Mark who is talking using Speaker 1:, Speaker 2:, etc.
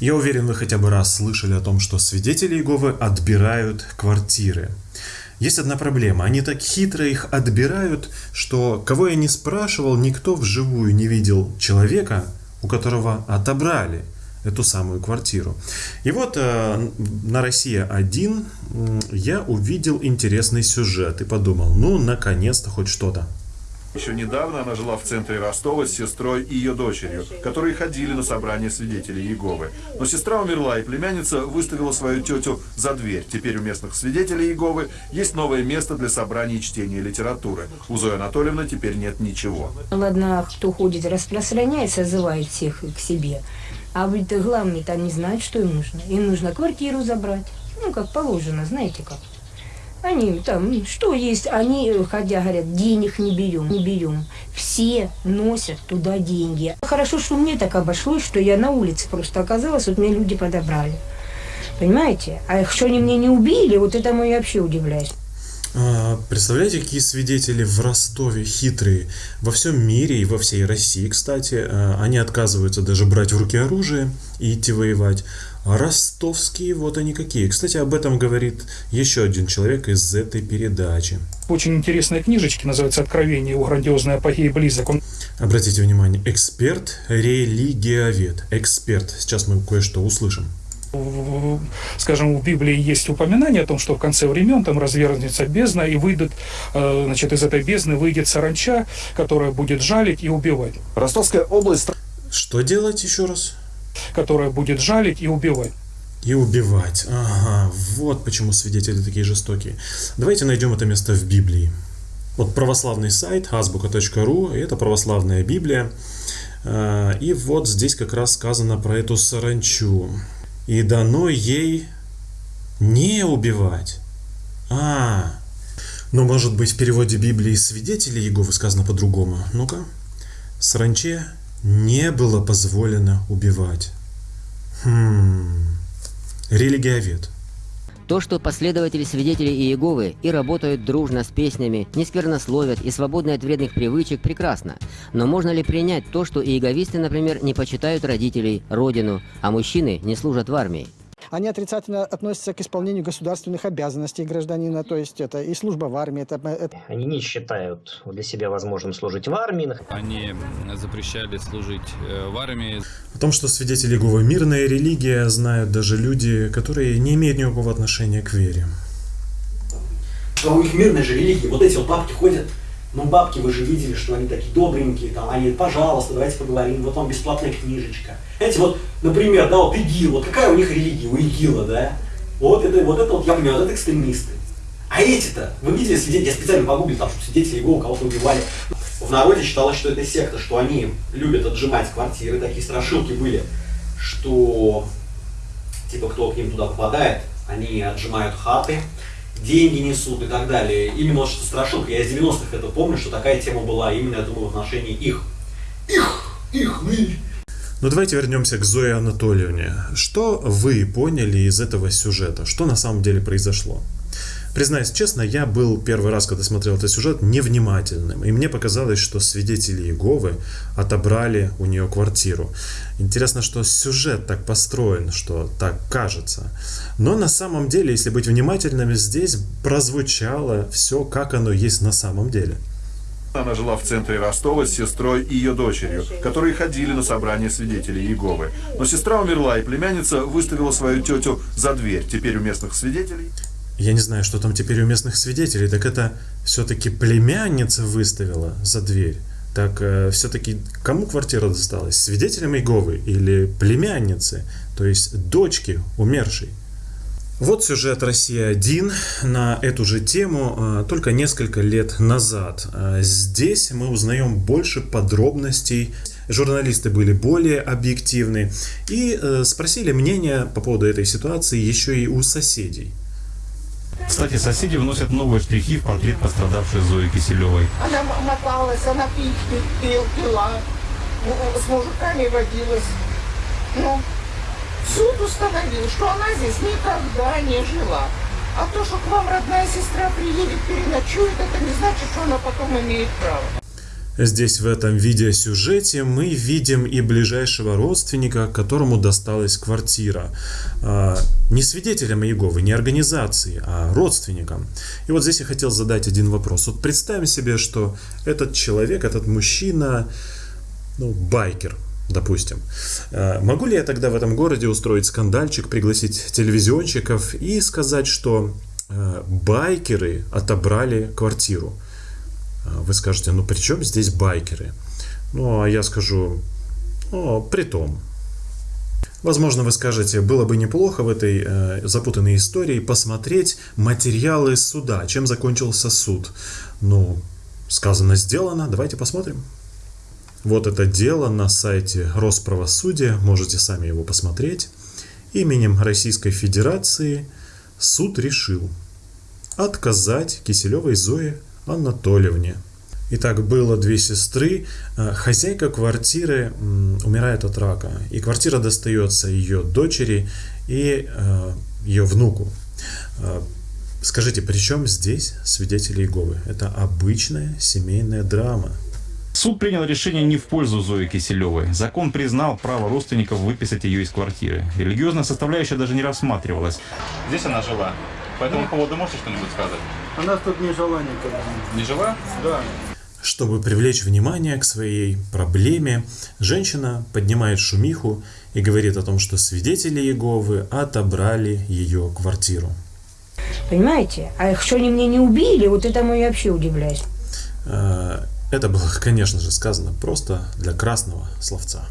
Speaker 1: Я уверен, вы хотя бы раз слышали о том, что свидетели Иеговы отбирают квартиры. Есть одна проблема. Они так хитро их отбирают, что кого я не спрашивал, никто вживую не видел человека, у которого отобрали эту самую квартиру. И вот э, на Россия 1 я увидел интересный сюжет и подумал, ну, наконец-то хоть что-то.
Speaker 2: Еще недавно она жила в центре Ростова с сестрой и ее дочерью, которые ходили на собрание свидетелей Иеговы. Но сестра умерла, и племянница выставила свою тетю за дверь. Теперь у местных свидетелей Иеговы есть новое место для собраний и чтения литературы. У Зои Анатольевны теперь нет ничего.
Speaker 3: Ладно, кто ходит, распространяет, созывает всех к себе. А ведь главный-то не знает, что им нужно. Им нужно квартиру забрать. Ну, как положено, знаете как. Они там, что есть, они, ходя, говорят, денег не берем, не берем. Все носят туда деньги. Хорошо, что мне так обошлось, что я на улице просто оказалась, вот меня люди подобрали. Понимаете? А что они мне не убили, вот этому я вообще удивляюсь.
Speaker 1: А, представляете, какие свидетели в Ростове хитрые. Во всем мире и во всей России, кстати, а, они отказываются даже брать в руки оружие и идти воевать. Ростовские вот они какие. Кстати, об этом говорит еще один человек из этой передачи.
Speaker 4: Очень интересная книжечка, называется «Откровение о грандиозной апогеи близок». Он...
Speaker 1: Обратите внимание, эксперт, религиовед, эксперт. Сейчас мы кое-что услышим
Speaker 4: скажем, в Библии есть упоминание о том, что в конце времен там развернется бездна, и выйдет, э, значит, из этой бездны выйдет саранча, которая будет жалить и убивать.
Speaker 2: Ростовская область...
Speaker 1: Что делать еще раз?
Speaker 4: Которая будет жалить и убивать.
Speaker 1: И убивать. Ага, вот почему свидетели такие жестокие. Давайте найдем это место в Библии. Вот православный сайт азбука.ру, это православная Библия. А, и вот здесь как раз сказано про эту саранчу. И дано ей не убивать. А, но может быть в переводе Библии свидетели Иеговы сказано по-другому. Ну-ка. Саранче не было позволено убивать. Хм. Религиовед.
Speaker 5: То, что последователи свидетелей Иеговы и работают дружно с песнями, не сквернословят и свободны от вредных привычек, прекрасно. Но можно ли принять то, что иеговисты, например, не почитают родителей, родину, а мужчины не служат в армии?
Speaker 6: Они отрицательно относятся к исполнению государственных обязанностей гражданина, то есть это и служба в армии. Это, это...
Speaker 7: Они не считают для себя возможным служить в армии.
Speaker 8: Они запрещали служить э, в армии.
Speaker 1: О том, что свидетели Иеговы мирная религия, знают даже люди, которые не имеют никакого отношения к вере.
Speaker 9: А у них мирная же религия. Вот эти вот бабки ходят ну, бабки, вы же видели, что они такие добренькие, там, они, пожалуйста, давайте поговорим, вот вам бесплатная книжечка. Знаете, вот, например, да, вот ИГИЛ, вот какая у них религия, у ИГИЛа, да? Вот это, вот это вот, я понимаю, вот это экстремисты. А эти-то, вы видели свидетели, я специально погуглил, там, что свидетели его кого-то убивали. В народе считалось, что это секта, что они любят отжимать квартиры, такие страшилки были, что, типа, кто к ним туда попадает, они отжимают хаты, деньги несут и так далее. Именно что страшилка. Я из 90-х это помню, что такая тема была именно, я думаю, в отношении их. Их, их, мы.
Speaker 1: Ну давайте вернемся к Зое Анатольевне. Что вы поняли из этого сюжета? Что на самом деле произошло? Признаюсь честно, я был первый раз, когда смотрел этот сюжет, невнимательным. И мне показалось, что свидетели Иеговы отобрали у нее квартиру. Интересно, что сюжет так построен, что так кажется. Но на самом деле, если быть внимательными, здесь прозвучало все, как оно есть на самом деле.
Speaker 2: Она жила в центре Ростова с сестрой и ее дочерью, которые ходили на собрание свидетелей Иеговы. Но сестра умерла, и племянница выставила свою тетю за дверь. Теперь у местных свидетелей
Speaker 1: я не знаю, что там теперь у местных свидетелей, так это все-таки племянница выставила за дверь. Так э, все-таки кому квартира досталась? Свидетелям Иеговы или племяннице, то есть дочке умершей? Вот сюжет «Россия-1» на эту же тему э, только несколько лет назад. Э, здесь мы узнаем больше подробностей. Журналисты были более объективны и э, спросили мнение по поводу этой ситуации еще и у соседей.
Speaker 10: Кстати, соседи вносят новые штрихи в портрет пострадавшей Зои Киселевой.
Speaker 11: Она моталась, она пить, пил, пила, с мужиками водилась. Ну, суд установил, что она здесь никогда не жила. А то, что к вам родная сестра приедет, переночует, это не значит, что она потом имеет право.
Speaker 1: Здесь в этом видеосюжете мы видим и ближайшего родственника, которому досталась квартира. А, не свидетелям Иеговы, не организации, а родственникам. И вот здесь я хотел задать один вопрос. Вот представим себе, что этот человек, этот мужчина, ну, байкер, допустим. А, могу ли я тогда в этом городе устроить скандальчик, пригласить телевизионщиков и сказать, что а, байкеры отобрали квартиру? А, вы скажете, ну при чем здесь байкеры? Ну, а я скажу, ну, при том. Возможно, вы скажете, было бы неплохо в этой э, запутанной истории посмотреть материалы суда, чем закончился суд. Ну, сказано, сделано, давайте посмотрим. Вот это дело на сайте Росправосудия, можете сами его посмотреть. Именем Российской Федерации суд решил отказать Киселевой Зое Анатольевне. Итак, было две сестры. Э, хозяйка квартиры умирает от рака. И квартира достается ее дочери и э, ее внуку. Э, скажите, при чем здесь свидетели Иеговы? Это обычная семейная драма.
Speaker 10: Суд принял решение не в пользу Зои Киселевой. Закон признал право родственников выписать ее из квартиры. Религиозная составляющая даже не рассматривалась. Здесь она жила. По этому поводу можете что-нибудь сказать?
Speaker 9: Она тут не жила никогда.
Speaker 10: Не жила?
Speaker 9: Да.
Speaker 1: Чтобы привлечь внимание к своей проблеме, женщина поднимает шумиху и говорит о том, что свидетели Иеговы отобрали ее квартиру.
Speaker 3: Понимаете? А что они мне не убили, вот это я вообще удивляюсь.
Speaker 1: Э, это было, конечно же, сказано просто для красного словца.